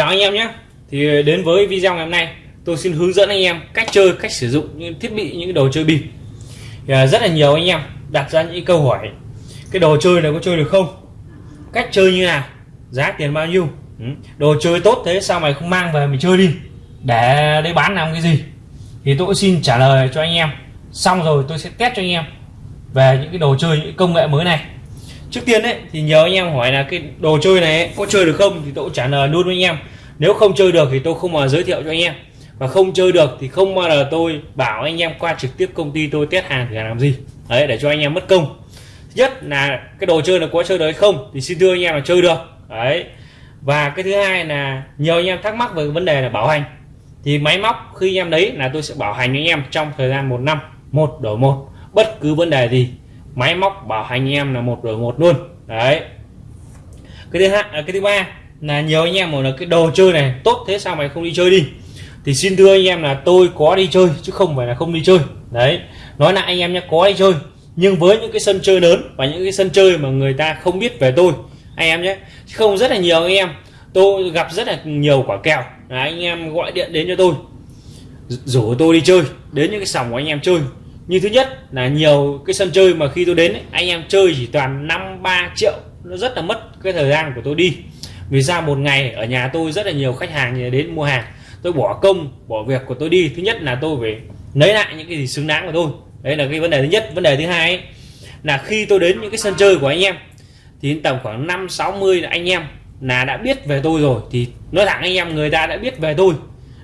chào anh em nhé. Thì ờ, đến với video ngày hôm nay, tôi xin hướng dẫn anh em cách chơi, cách sử dụng những thiết bị, những đồ chơi bịp thì ờ, rất là nhiều anh em đặt ra những câu hỏi, cái đồ chơi này có chơi được không? Cách chơi như nào? Giá tiền bao nhiêu? Ừ, đồ chơi tốt thế, sao mày không mang về mình chơi đi? Để đây bán làm cái gì? Thì tôi xin trả lời cho anh em. Xong rồi tôi sẽ test cho anh em về những cái đồ chơi, những công nghệ mới này trước tiên đấy thì nhớ anh em hỏi là cái đồ chơi này ấy, có chơi được không thì tôi cũng trả lời luôn với anh em. Nếu không chơi được thì tôi không mà giới thiệu cho anh em. Và không chơi được thì không bao giờ tôi bảo anh em qua trực tiếp công ty tôi test hàng thì làm gì. Đấy để cho anh em mất công. Thứ nhất là cái đồ chơi là có chơi được hay không thì xin thưa anh em là chơi được. Đấy. Và cái thứ hai là nhiều anh em thắc mắc về vấn đề là bảo hành. Thì máy móc khi anh em lấy là tôi sẽ bảo hành anh em trong thời gian một năm một đổi một. Bất cứ vấn đề gì máy móc bảo hành anh em là một đổi một luôn. Đấy. Cái thứ hai à, cái thứ ba là nhiều anh em muốn là cái đồ chơi này tốt thế sao mày không đi chơi đi? Thì xin thưa anh em là tôi có đi chơi, chứ không phải là không đi chơi. Đấy. Nói lại anh em nhé có đi chơi. Nhưng với những cái sân chơi lớn và những cái sân chơi mà người ta không biết về tôi, anh em nhé không rất là nhiều anh em. Tôi gặp rất là nhiều quả kèo là anh em gọi điện đến cho tôi. Rủ tôi đi chơi, đến những cái sòng của anh em chơi như thứ nhất là nhiều cái sân chơi mà khi tôi đến ấy, anh em chơi chỉ toàn năm ba triệu nó rất là mất cái thời gian của tôi đi. Vì ra một ngày ở nhà tôi rất là nhiều khách hàng đến mua hàng tôi bỏ công bỏ việc của tôi đi. Thứ nhất là tôi phải lấy lại những cái gì xứng đáng của tôi. Đấy là cái vấn đề thứ nhất. Vấn đề thứ hai ấy, là khi tôi đến những cái sân chơi của anh em thì tầm khoảng năm sáu mươi anh em là đã biết về tôi rồi. Thì nói thẳng anh em người ta đã biết về tôi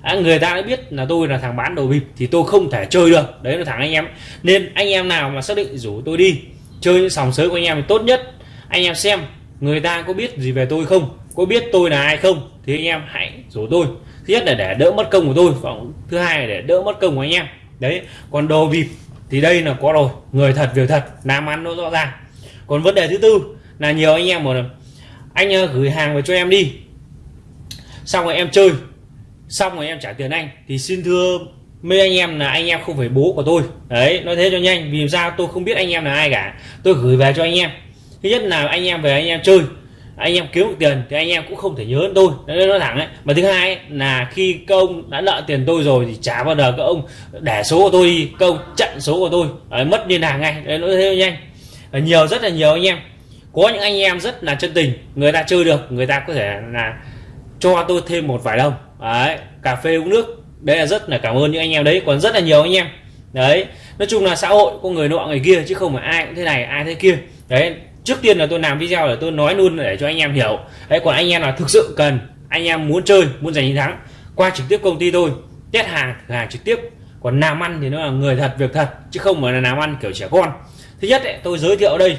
à, người ta đã biết là tôi là thằng bán đồ bịp thì tôi không thể chơi được. Đấy là thằng anh em. Nên anh em nào mà xác định rủ tôi đi chơi những sòng sới của anh em thì tốt nhất anh em xem người ta có biết gì về tôi không có biết tôi là ai không thì anh em hãy rủ tôi. Thứ nhất là để đỡ mất công của tôi và thứ hai là để đỡ mất công của anh em. Đấy còn đồ bịp thì đây là có rồi người thật việc thật làm ăn nó rõ ràng. Còn vấn đề thứ tư là nhiều anh em mà anh ờ, gửi hàng về cho em đi. Xong rồi em chơi xong rồi em trả tiền anh. Thì xin thưa mấy anh em là anh em không phải bố của tôi. Đấy nói thế cho nhanh. Vì sao? Tôi không biết anh em là ai cả. Tôi gửi về cho anh em. Thứ nhất là anh em về anh em chơi. Anh em kiếm được tiền thì anh em cũng không thể nhớ đến tôi. Đấy nói thẳng ấy. Mà thứ hai ấy, là khi ông đã nợ tiền tôi rồi thì trả bao giờ các ông để số của tôi đi. Công chặn số của tôi. Đấy, mất liên lạc ngay. Đấy nói thế cho nhanh. Nhiều rất là nhiều anh em. Có những anh em rất là chân tình. Người ta chơi được người ta có thể là cho tôi thêm một vài đồng đấy cà phê uống nước đây là rất là cảm ơn những anh em đấy còn rất là nhiều anh em. Đấy nói chung là xã hội có người nọ người kia chứ không phải ai cũng thế này ai thế kia. Đấy trước tiên là tôi làm video để tôi nói luôn để cho anh em hiểu. Đấy còn anh em là thực sự cần anh em muốn chơi muốn giành chiến thắng qua trực tiếp công ty tôi test hàng thử hàng trực tiếp. Còn làm ăn thì nó là người thật việc thật chứ không phải là làm ăn kiểu trẻ con. Thứ nhất ấy, tôi giới thiệu đây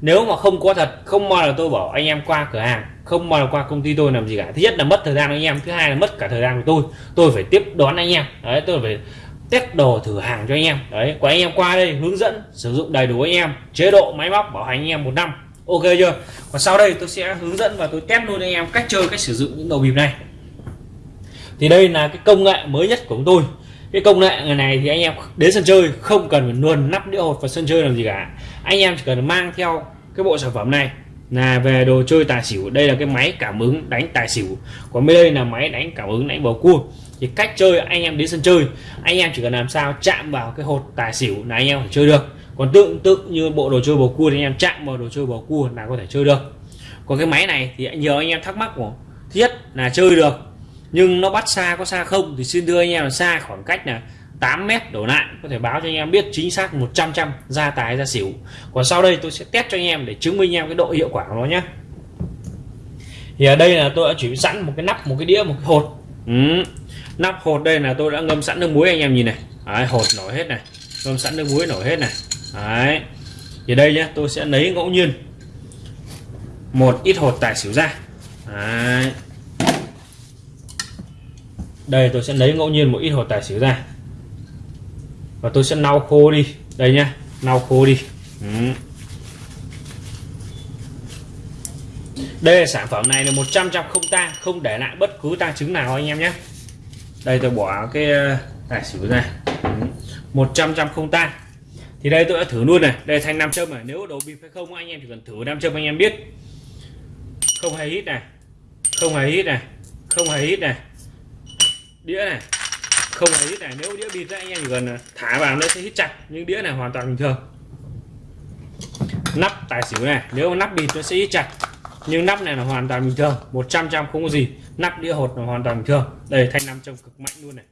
nếu mà không có thật, không bao giờ tôi bảo anh em qua cửa hàng, không bao giờ qua công ty tôi làm gì cả. Thứ nhất là mất thời gian anh em, thứ hai là mất cả thời gian của tôi. Tôi phải tiếp đón anh em. Đấy, tôi phải test đồ thử hàng cho anh em. Đấy của anh em qua đây, hướng dẫn, sử dụng đầy đủ anh em. Chế độ máy móc, bảo hành anh em một năm. Ok chưa? Còn sau đây tôi sẽ hướng dẫn và tôi test luôn anh em cách chơi, cách sử dụng những đầu bịp này. Thì đây là cái công nghệ mới nhất của chúng tôi. Cái công nghệ này thì anh em đến sân chơi không cần phải luồn nắp đĩa hột vào sân chơi làm gì cả anh em chỉ cần mang theo cái bộ sản phẩm này là về đồ chơi tài xỉu. Đây là cái máy cảm ứng đánh tài xỉu. Còn bên đây là máy đánh cảm ứng đánh bầu cua. Thì cách chơi, anh em đến sân chơi, anh em chỉ cần làm sao chạm vào cái hột tài xỉu là anh em phải chơi được. Còn tương tự như bộ đồ chơi bầu cua thì anh em chạm vào đồ chơi bầu cua là có thể chơi được. Còn cái máy này thì nhiều anh em thắc mắc của thiết là chơi được. Nhưng nó bắt xa có xa không thì xin đưa anh em là xa khoảng cách là 8 mét đổ lại có thể báo cho anh em biết chính xác 100 trăm ra tài ra xỉu còn sau đây tôi sẽ test cho anh em để chứng minh anh em cái độ hiệu quả của nó nhé thì ở đây là tôi đã chuẩn bị sẵn một cái nắp một cái đĩa một cái hột ừ. nắp hột đây là tôi đã ngâm sẵn nước muối anh em nhìn này Đấy, hột nổi hết này ngâm sẵn nước muối nổi hết này Đấy. thì đây nhé tôi sẽ lấy ngẫu nhiên một ít hột tài xỉu ra Đấy. đây tôi sẽ lấy ngẫu nhiên một ít hột tài xỉu ra và tôi sẽ lau khô đi. Đây nhá lau khô đi. Ừ. đây là sản phẩm này là 100 trăm không tang, không để lại bất cứ tang chứng nào anh em nhé đây tôi bỏ cái ờ, tài xỉu ra. 100 trăm không tang. Thì đây tôi đã thử luôn này. Đây thanh nam châm này. Nếu đồ bịp hay không, anh em chỉ cần thử nam châm anh em biết. Không hề hít này. Không hề hít này. Không hề hít này. Đĩa này không hề hít này nếu đĩa bịt anh em chỉ cần à, thả vào nó sẽ hít chặt nhưng đĩa này hoàn toàn bình thường. Nắp tài xỉu này nếu nắp bịt nó sẽ hít chặt nhưng nắp này là hoàn toàn bình thường 100 trăm không có gì. Nắp đĩa hột là hoàn toàn bình thường. Đây thanh nam châm cực mạnh luôn này.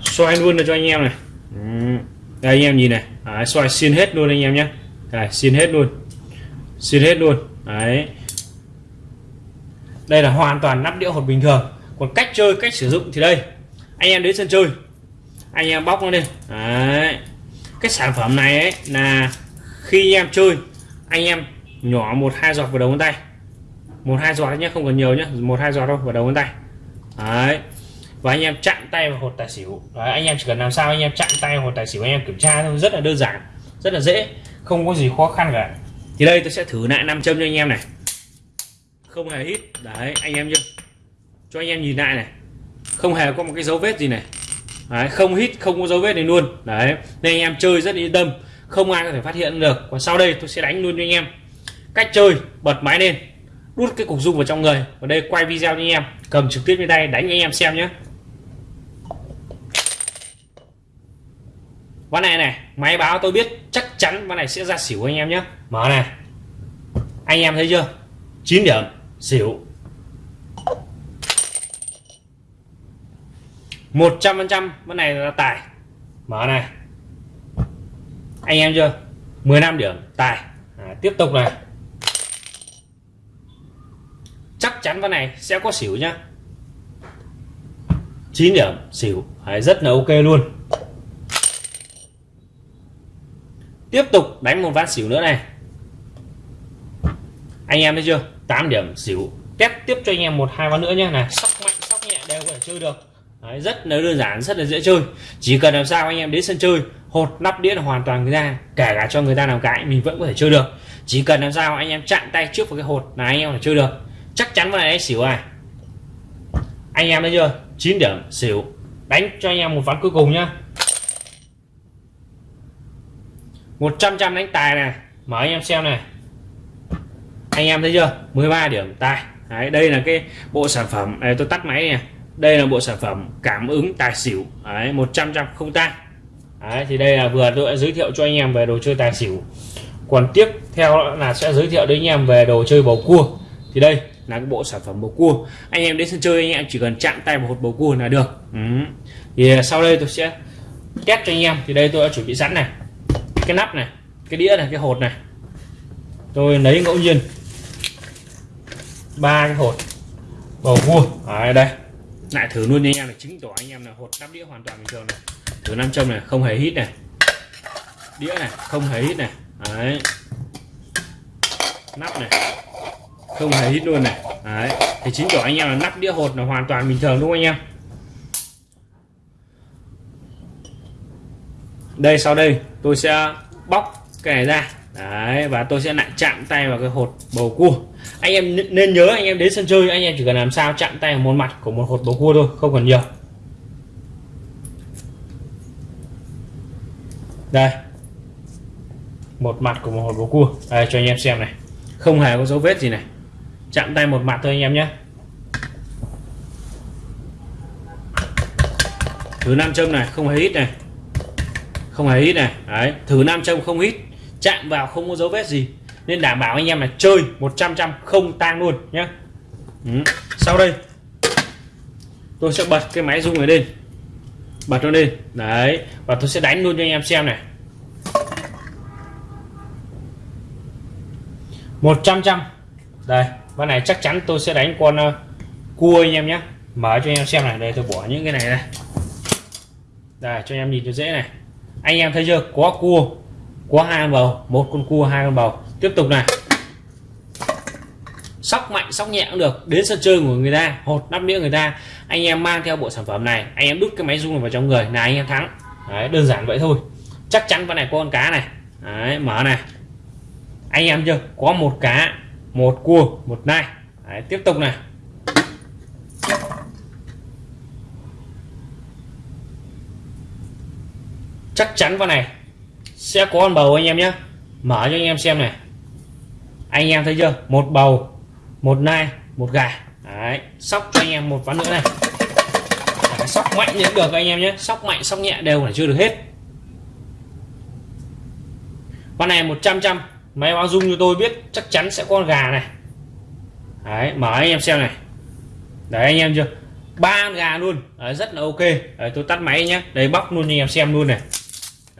Xoay luôn được cho anh em này. Đây anh em nhìn này. Đấy, xoay xin hết luôn anh em nhé. Đây hết luôn. Xin hết luôn. Đấy đây là hoàn toàn nắp đĩa hột bình thường. Còn cách chơi cách sử dụng thì đây. Anh em đến sân chơi. Anh em bóc nó lên. Đấy. Cái sản phẩm này ấy là khi anh em chơi anh em nhỏ một hai giọt vào đầu ngón tay. Một hai giọt nhé không cần nhiều nhé. Một hai giọt đâu vào đầu ngón tay. Đấy. Và anh em chặn tay vào hột tài xỉu. Đấy, anh em chỉ cần làm sao anh em chặn tay vào hột tài xỉu anh em kiểm tra thôi. Rất là đơn giản rất là dễ không có gì khó khăn cả. Thì đây tôi sẽ thử lại nam châm cho anh em này không hề hít. Đấy anh em chưa cho anh em nhìn lại này. Không hề có một cái dấu vết gì này. Đấy, không hít không có dấu vết này luôn. Đấy nên anh em chơi rất yên tâm. Không ai có thể phát hiện được. Còn sau đây tôi sẽ đánh luôn cho anh em. Cách chơi bật máy lên. Đút cái cục dung vào trong người. Và đây quay video cho anh em. Cầm trực tiếp trên tay đánh anh em xem nhé ván này này máy báo tôi biết chắc chắn ván này sẽ ra xỉu anh em nhé mở này. Anh em thấy chưa? 9 điểm xỉu. 100 phần trăm ván này là tài. Mở này. Anh em chưa? 15 điểm tài. À, tiếp tục này. Chắc chắn ván này sẽ có xỉu nhá. 9 điểm xỉu. À, rất là ok luôn. Tiếp tục đánh một ván xỉu nữa này. Anh em thấy chưa? 8 điểm xỉu. Test tiếp cho anh em một hai ván nữa nhé này sóc mạnh sóc nhẹ đều có thể chơi được. Đấy, rất là đơn giản rất là dễ chơi. Chỉ cần làm sao anh em đến sân chơi hột nắp đĩa là hoàn toàn người ta kể cả cho người ta làm cái mình vẫn có thể chơi được. Chỉ cần làm sao anh em chặn tay trước vào cái hột là anh em là chơi được. Chắc chắn vào này xỉu à anh em thấy chưa? 9 điểm xỉu. Đánh cho anh em một ván cuối cùng nhá. 100 trăm đánh tài này. Mở anh em xem này anh em thấy chưa? 13 điểm tài. Đấy, đây là cái bộ sản phẩm đây tôi tắt máy này đây là bộ sản phẩm cảm ứng tài xỉu. Đấy, 100 trăm không tan. Đấy, thì đây là vừa tôi đã giới thiệu cho anh em về đồ chơi tài xỉu. Còn tiếp theo là sẽ giới thiệu đến anh em về đồ chơi bầu cua. Thì đây là cái bộ sản phẩm bầu cua. Anh em đến sân chơi anh em chỉ cần chạm tay vào hột bầu cua là được. Ừ. thì sau đây tôi sẽ test cho anh em. Thì đây tôi đã chuẩn bị sẵn này. Cái nắp này cái đĩa này cái hột này. Tôi lấy ngẫu nhiên ba cái hột. Bầu cua ở đây. Lại thử luôn nha anh em để chứng tỏ anh em là hột nắp đĩa hoàn toàn bình thường này. Thử nam châm này, không hề hít này. Đĩa này, không hề hít này. Đấy. Nắp này, không hề hít luôn này. Đấy. Thì chính tỏ anh em là nắp đĩa hột là hoàn toàn bình thường đúng không anh em? Đây, sau đây tôi sẽ bóc cái này ra đấy, và tôi sẽ lại chạm tay vào cái hột bầu cua. Anh em nên nhớ anh em đến sân chơi, anh em chỉ cần làm sao chạm tay vào một mặt của một hột bầu cua thôi, không cần nhiều. Đây. Một mặt của một hột bầu cua. Đây, cho anh em xem này. Không hề có dấu vết gì này. Chạm tay một mặt thôi anh em nhé. Thử nam châm này, không hề hít này. Không hề hít này. Đấy thử nam châm không hít chạm vào không có dấu vết gì. Nên đảm bảo anh em là chơi 100 trăm không tang luôn nhé ừ. sau đây tôi sẽ bật cái máy rung này lên. Bật nó lên. Đấy. Và tôi sẽ đánh luôn cho anh em xem này. 100 trăm đây con này chắc chắn tôi sẽ đánh con uh, cua anh em nhé mở cho anh em xem này. Đây tôi bỏ những cái này đây đây cho anh em nhìn cho dễ này. Anh em thấy chưa? Có cua có hai con bầu. Một con cua hai con bầu. Tiếp tục này. Sóc mạnh sóc nhẹ cũng được. Đến sân chơi của người ta hột nắp đĩa người ta. Anh em mang theo bộ sản phẩm này. Anh em đút cái máy rung vào trong người. Là anh em thắng. Đấy, đơn giản vậy thôi. Chắc chắn con này có con cá này. Đấy, mở này. Anh em chưa? Có một cá một cua một nai. Đấy, tiếp tục này. Chắc chắn con này sẽ có con bầu anh em nhé mở cho anh em xem này. Anh em thấy chưa? Một bầu một nai một gà. Đấy sóc cho anh em một ván nữa này. Đấy, sóc mạnh thì được anh em nhé. Sóc mạnh sóc nhẹ đều là chưa được hết. Con này 100 trăm máy báo dung cho tôi biết chắc chắn sẽ có con gà này. Đấy mở anh em xem này. Đấy anh em chưa? Ba gà luôn. Đấy, rất là ok. Đấy, tôi tắt máy nhé đây bóc luôn anh em xem luôn này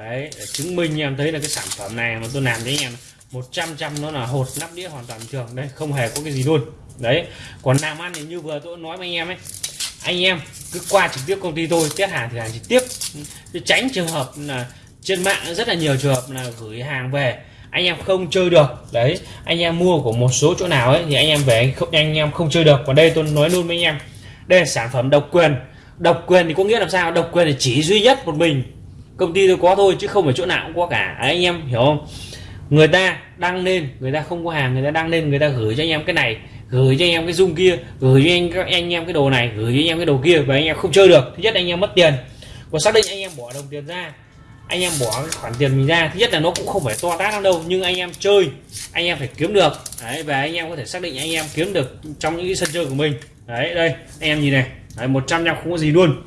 đấy để chứng minh em thấy là cái sản phẩm này mà tôi làm với anh em 100 trăm nó là hột nắp đĩa hoàn toàn bình thường. Đây không hề có cái gì luôn. Đấy còn làm ăn thì như vừa tôi nói với anh em ấy anh em cứ qua trực tiếp công ty tôi test hàng thì hàng trực tiếp. Tránh trường hợp là trên mạng rất là nhiều trường hợp là gửi hàng về anh em không chơi được. Đấy anh em mua của một số chỗ nào ấy thì anh em về anh, không, anh em không chơi được. Còn đây tôi nói luôn với anh em đây là sản phẩm độc quyền. Độc quyền thì có nghĩa làm sao? Độc quyền thì chỉ duy nhất một mình công ty tôi có thôi chứ không phải chỗ nào cũng có cả đấy, anh em hiểu không người ta đăng lên người ta không có hàng người ta đăng lên người ta gửi cho anh em cái này gửi cho anh em cái dung kia gửi cho anh các anh em cái đồ này gửi cho anh em cái đồ kia và anh em không chơi được thứ nhất anh em mất tiền còn xác định anh em bỏ đồng tiền ra anh em bỏ cái khoản tiền mình ra thứ nhất là nó cũng không phải to tát lắm đâu nhưng anh em chơi anh em phải kiếm được đấy và anh em có thể xác định anh em kiếm được trong những sân chơi của mình đấy đây anh em nhìn này đấy, 100 trăm không có gì luôn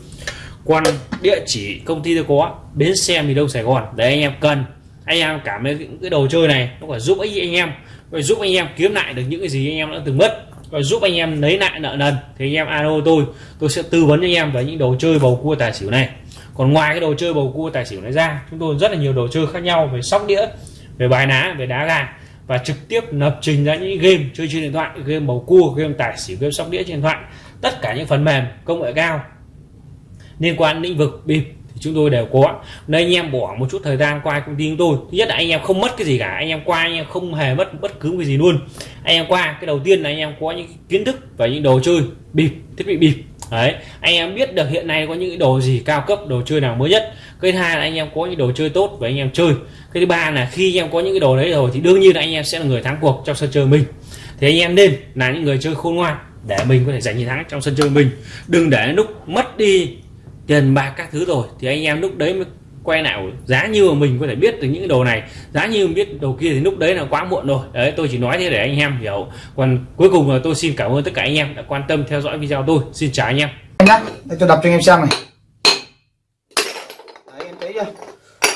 còn địa chỉ công ty tôi có, bến xe miền đông sài gòn. Để anh em cần. Anh em cảm thấy cái đồ chơi này nó phải giúp ích anh em. Rồi giúp anh em kiếm lại được những cái gì anh em đã từng mất. Và giúp anh em lấy lại nợ nần. Thì anh em, alo tôi. Tôi sẽ tư vấn cho anh em về những đồ chơi bầu cua tài xỉu này. Còn ngoài cái đồ chơi bầu cua tài xỉu này ra, chúng tôi rất là nhiều đồ chơi khác nhau về sóc đĩa, về bài ná, về đá gà. Và trực tiếp lập trình ra những game chơi trên điện thoại, game bầu cua, game tài xỉu, game sóc đĩa trên điện thoại. Tất cả những phần mềm công nghệ cao liên quan lĩnh vực bịp thì chúng tôi đều có nên anh em bỏ một chút thời gian qua công ty chúng tôi thứ nhất là anh em không mất cái gì cả anh em qua anh em không hề mất bất cứ cái gì luôn anh em qua cái đầu tiên là anh em có những kiến thức và những đồ chơi bịp thiết bị bịp đấy anh em biết được hiện nay có những đồ gì cao cấp đồ chơi nào mới nhất cái thứ hai là anh em có những đồ chơi tốt và anh em chơi cái thứ ba là khi anh em có những cái đồ đấy rồi thì đương nhiên là anh em sẽ là người thắng cuộc trong sân chơi mình thì anh em nên là những người chơi khôn ngoan để mình có thể giành chiến thắng trong sân chơi mình đừng để lúc mất đi tiền bạc các thứ rồi, thì anh em lúc đấy mới quay nào giá như mà mình có thể biết được những đồ này, giá như mình biết đồ kia thì lúc đấy là quá muộn rồi. Đấy, tôi chỉ nói thế để anh em hiểu. Còn cuối cùng là tôi xin cảm ơn tất cả anh em đã quan tâm theo dõi video tôi. Xin chào anh em. Nhá, để tôi đọc cho anh em xem này. Đấy em thấy chưa?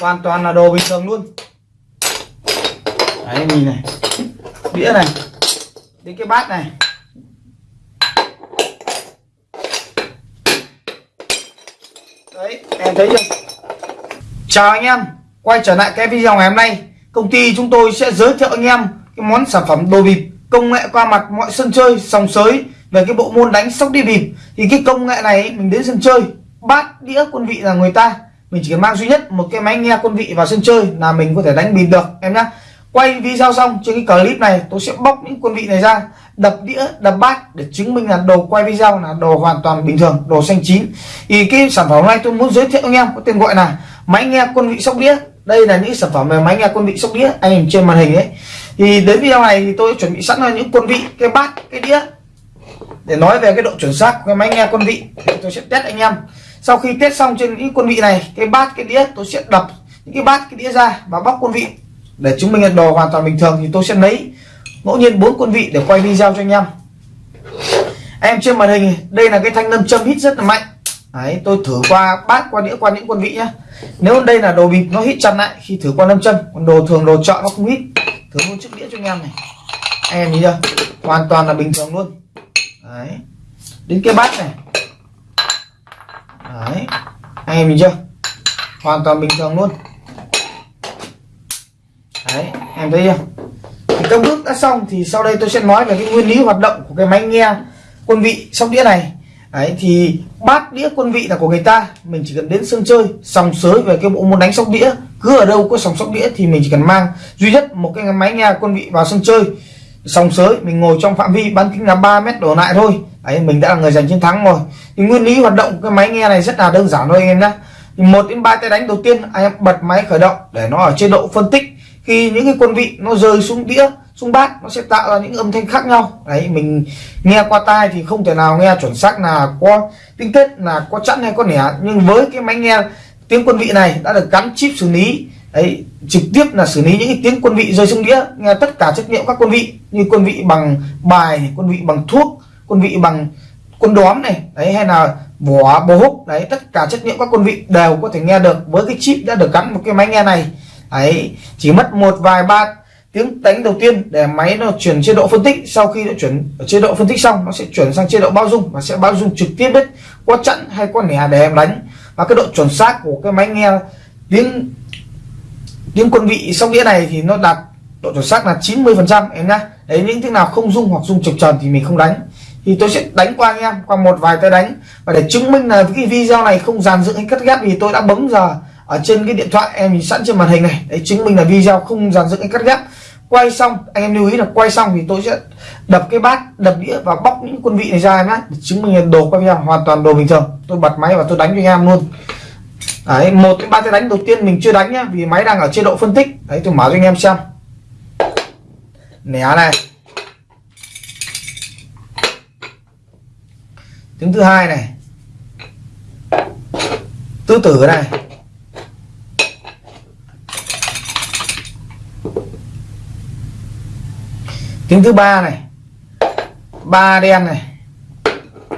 Hoàn toàn là đồ bình thường luôn. Đấy, nhìn này. Đĩa này. Đến cái bát này. Đấy, em thấy chưa? Chào anh em, quay trở lại cái video ngày hôm nay. Công ty chúng tôi sẽ giới thiệu anh em cái món sản phẩm đồ bịp, công nghệ qua mặt mọi sân chơi, sòng sới về cái bộ môn đánh sóc đi bịp. Thì cái công nghệ này, mình đến sân chơi, bát đĩa quân vị là người ta. Mình chỉ cần mang duy nhất một cái máy nghe quân vị vào sân chơi là mình có thể đánh bịp được, em nhá quay video xong, trên cái clip này, tôi sẽ bóc những quân vị này ra, đập đĩa, đập bát để chứng minh là đồ quay video là đồ hoàn toàn bình thường, đồ xanh chín. Thì cái sản phẩm này tôi muốn giới thiệu anh em có tên gọi là máy nghe quân vị sóc đĩa. Đây là những sản phẩm về máy nghe quân vị sóc đĩa anh em trên màn hình ấy. Thì đến video này thì tôi chuẩn bị sẵn là những quân vị, cái bát, cái đĩa. Để nói về cái độ chuẩn xác của cái máy nghe quân vị thì tôi sẽ test anh em. Sau khi test xong trên những quân vị này, cái bát, cái đĩa, tôi sẽ đập những cái bát, cái đĩa ra và bóc quân vị để chứng minh là đồ hoàn toàn bình thường thì tôi sẽ lấy ngẫu nhiên bốn quân vị để quay video cho anh em. Em trên màn hình đây là cái thanh lâm châm hít rất là mạnh. Đấy, tôi thử qua bát qua đĩa qua những quân vị nhá. Nếu đây là đồ bịp nó hít chặt lại khi thử qua lâm châm còn đồ thường đồ chọn nó không hít. Thử luôn chiếc đĩa cho anh em này. Anh em nhìn chưa? Hoàn toàn là bình thường luôn. Đấy. Đến cái bát này. Đấy. Anh em nhìn chưa? Hoàn toàn bình thường luôn đấy, em thấy chưa? Thì các bước đã xong thì sau đây tôi sẽ nói về cái nguyên lý hoạt động của cái máy nghe quân vị sóc đĩa này. Đấy, thì bát đĩa quân vị là của người ta. Mình chỉ cần đến sân chơi, sòng sới về cái bộ môn đánh sóc đĩa. Cứ ở đâu có sòng sóc đĩa thì mình chỉ cần mang duy nhất một cái máy nghe quân vị vào sân chơi. Sòng sới, mình ngồi trong phạm vi bán kính là 3 mét đổ lại thôi. Đấy, mình đã là người giành chiến thắng rồi. Thì nguyên lý hoạt động cái máy nghe này rất là đơn giản thôi anh em nhé một đến ba tay đánh đầu tiên, anh em bật máy khởi động để nó ở chế độ phân tích khi những cái quân vị nó rơi xuống đĩa, xuống bát, nó sẽ tạo ra những âm thanh khác nhau. Đấy, mình nghe qua tai thì không thể nào nghe chuẩn xác là có tinh tết là có chẵn hay có nẻ. Nhưng với cái máy nghe tiếng quân vị này đã được gắn chip xử lý, đấy, trực tiếp là xử lý những cái tiếng quân vị rơi xuống đĩa, nghe tất cả trách nhiệm các quân vị, như quân vị bằng bài quân vị bằng thuốc, quân vị bằng quân đóm này, đấy, hay là vỏ bố húc, đấy, tất cả trách nhiệm các quân vị đều có thể nghe được. Với cái chip đã được gắn một cái máy nghe này ấy, chỉ mất một vài ba tiếng đánh đầu tiên để máy nó chuyển chế độ phân tích, sau khi nó chuyển ở chế độ phân tích xong, nó sẽ chuyển sang chế độ bao dung và sẽ bao dung trực tiếp đấy có chặn hay có nẻ để em đánh. Và cái độ chuẩn xác của cái máy nghe tiếng tiếng quân vị sóc đĩa này thì nó đạt độ chuẩn xác là 90 phần trăm, em nhá. Đấy, những tiếng nào không dung hoặc dung trực tròn thì mình không đánh. Thì tôi sẽ đánh qua anh em, qua một vài tay đánh. Và để chứng minh là cái video này không dàn dựng hay cắt ghép thì tôi đã bấm giờ ở trên cái điện thoại em nhìn sẵn trên màn hình này. Để chứng minh là video không dàn dựng hay cắt ghép. Quay xong, anh em lưu ý là quay xong thì tôi sẽ đập cái bát, đập đĩa và bóc những quân vị này ra em nhé chứng minh là đồ quay video hoàn toàn đồ bình thường. Tôi bật máy và tôi đánh cho anh em luôn. Đấy, một cái ba cái đánh đầu tiên mình chưa đánh nhá, vì máy đang ở chế độ phân tích. Đấy, tôi mở cho anh em xem. Nẻ này. Tiếng thứ hai này. Tứ tử này. Tiếng thứ ba này. Ba đen này.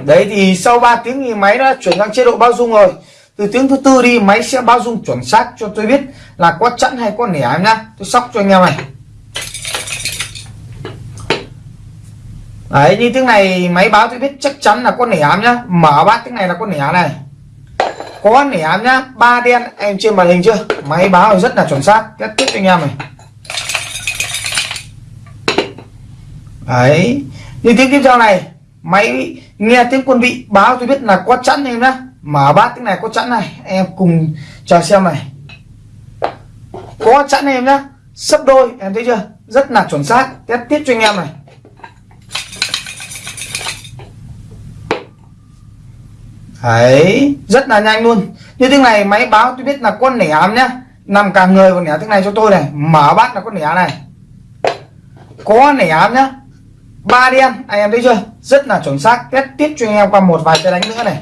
Đấy thì sau 3 tiếng thì máy đã chuyển sang chế độ bao dung rồi. Từ tiếng thứ tư đi, máy sẽ bao dung chuẩn xác cho tôi biết là có chẵn hay có nẻ em nhá. Tôi sóc cho anh em này. Đấy, như tiếng này máy báo tôi biết chắc chắn là có nẻ em nhá. Mở bát tiếng này là có nẻ này. Có nẻ em nhá. Ba đen, em trên màn hình chưa? Máy báo rất là chuẩn xác. Kết thúc anh em này. Đấy. Như tiếng tiếp theo này? Máy nghe tiếng quân vị báo tôi biết là có chẵn em nhá. Mở bát tiếng này có chẵn này. Em cùng chờ xem này. Có chẵn em nhá. Sấp đôi, em thấy chưa? Rất là chuẩn xác. Test tiếp cho anh em này. Đấy, rất là nhanh luôn. Như tiếng này, máy báo tôi biết là con nẻ ám nhá. Nằm cả người còn nẻ tiếng này cho tôi này. Mở bát là con nẻ này. Có nẻ ám nhá ba đen anh em thấy chưa? Rất là chuẩn xác. Test tiếp cho anh em qua một vài cái đánh nữa này.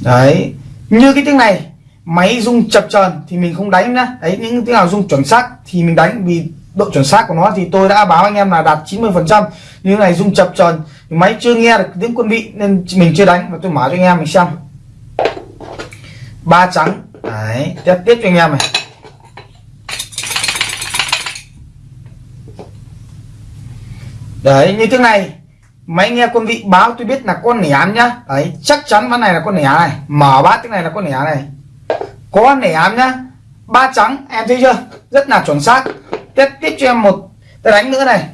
Đấy. Như cái tiếng này, máy rung chập chờn thì mình không đánh nữa đấy, những tiếng nào rung chuẩn xác thì mình đánh, vì độ chuẩn xác của nó thì tôi đã báo anh em là đạt 90 phần trăm. Như này rung chập chờn, máy chưa nghe được tiếng quân vị nên mình chưa đánh. Và tôi mở cho anh em mình xem. Ba trắng. Đấy tiếp tiếp cho anh em này. Đấy, như thế này. Máy nghe quân vị báo tôi biết là con nẻ nhá. Đấy, chắc chắn ván này là con nẻ này. Mở bát tiếng này là con nẻ này. Có nẻ nhá. Ba trắng, em thấy chưa? Rất là chuẩn xác. Tiếp tiếp cho em một tay đánh nữa này.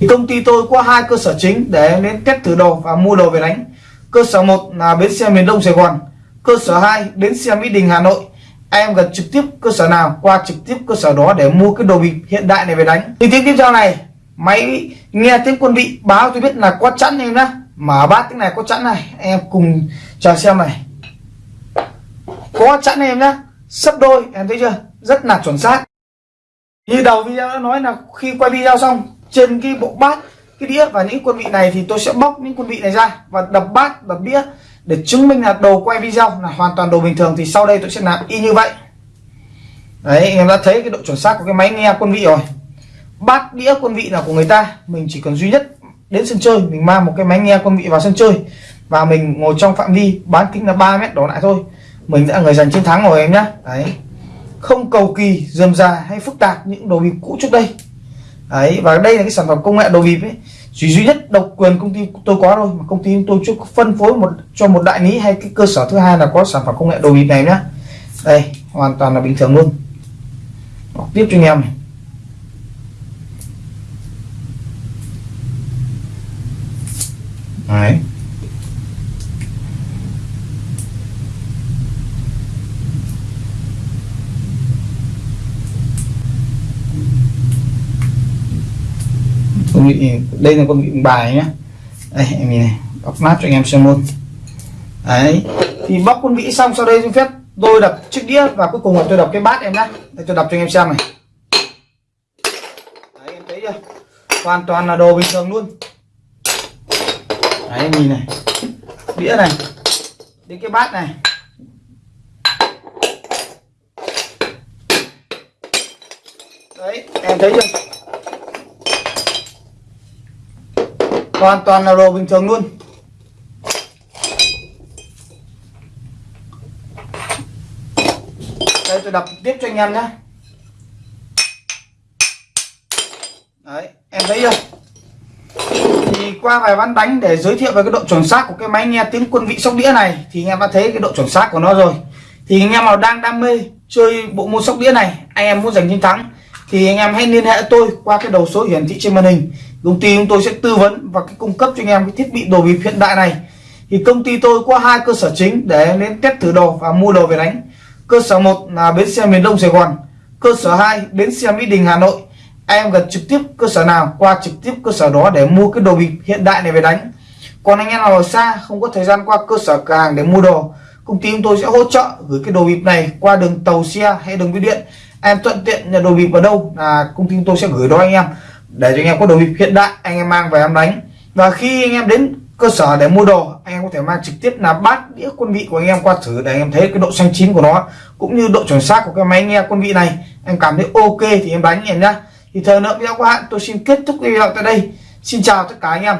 Thì công ty tôi có hai cơ sở chính để em đến test thử đồ và mua đồ về đánh. Cơ sở một là bến xe miền đông sài gòn. Cơ sở 2 bến xe mỹ đình, hà nội em gần trực tiếp cơ sở nào qua trực tiếp cơ sở đó để mua cái đồ bịp hiện đại này về đánh. Thì tiếng tiếp theo này, máy nghe tiếng quân vị báo tôi biết là có chẵn em nhá. Mở bát tiếng này có chẵn này em cùng chờ xem này. Có chẵn em nhá. Sấp đôi, em thấy chưa? Rất là chuẩn xác. Như đầu video đã nói là khi quay video xong, trên cái bộ bát, cái đĩa và những quân vị này thì tôi sẽ bóc những quân vị này ra và đập bát, đập đĩa để chứng minh là đồ quay video là hoàn toàn đồ bình thường thì sau đây tôi sẽ làm y như vậy. Đấy, anh em đã thấy cái độ chuẩn xác của cái máy nghe quân vị rồi. Bát đĩa quân vị là của người ta, mình chỉ cần duy nhất đến sân chơi, mình mang một cái máy nghe quân vị vào sân chơi và mình ngồi trong phạm vi bán kính là 3 mét đổ lại thôi. Mình đã người giành chiến thắng rồi em nhá. Đấy. Không cầu kỳ, dườm già hay phức tạp những đồ bịp cũ trước đây. Đấy, và đây là cái sản phẩm công nghệ đồ bịp ấy chỉ duy nhất độc quyền công ty tôi có thôi, mà công ty tôi chưa phân phối một, cho một đại lý hay cái cơ sở thứ hai là có sản phẩm công nghệ đồ bịp này nhá. Đây, hoàn toàn là bình thường luôn. Đọc tiếp cho anh em này. Đấy. Con vị đây là con vị bài nhé đây, em nhìn này, bóc nát cho anh em xem luôn. Đấy, thì bóc con vị xong, sau đây xin phép tôi đập chiếc đĩa và cuối cùng là tôi đập cái bát em nhé đây, tôi đập cho anh em xem này. Đấy, em thấy chưa? Hoàn toàn là đồ bình thường luôn. Đấy, em nhìn này. Đĩa này. Đến cái bát này. Đấy, em thấy chưa? Hoàn toàn là đồ bình thường luôn. Đây, tôi đập tiếp cho anh em nhé. Đấy, em thấy chưa? Thì qua vài ván đánh để giới thiệu về cái độ chuẩn xác của cái máy nghe tiếng quân vị sóc đĩa này, thì anh em đã thấy cái độ chuẩn xác của nó rồi. Thì anh em nào đang đam mê chơi bộ môn sóc đĩa này, anh em muốn giành chiến thắng, thì anh em hãy liên hệ tôi qua cái đầu số hiển thị trên màn hình công ty chúng tôi sẽ tư vấn và cái cung cấp cho anh em cái thiết bị đồ bịp hiện đại này. Thì công ty tôi có hai cơ sở chính để đến test thử đồ và mua đồ về đánh. Cơ sở một là bến xe miền đông sài gòn, cơ sở 2 bến xe mỹ đình, hà nội. Em gần trực tiếp cơ sở nào, qua trực tiếp cơ sở đó để mua cái đồ bịp hiện đại này về đánh. Còn anh em nào ở xa, không có thời gian qua cơ sở cửa hàng để mua đồ, công ty chúng tôi sẽ hỗ trợ gửi cái đồ bịp này qua đường tàu xe hay đường bưu điện. Em thuận tiện nhà đồ bịp ở đâu là công ty chúng tôi sẽ gửi đó anh em để cho anh em có đồ bịp hiện đại, anh em mang về em đánh. Và khi anh em đến cơ sở để mua đồ, anh em có thể mang trực tiếp là bát, đĩa, quân vị của anh em qua thử để anh em thấy cái độ xanh chín của nó, cũng như độ chuẩn xác của cái máy nghe quân vị này. Em cảm thấy ok thì em đánh em nhá. Thì thời lượng video của hạn tôi xin kết thúc video tại đây. Xin chào tất cả anh em.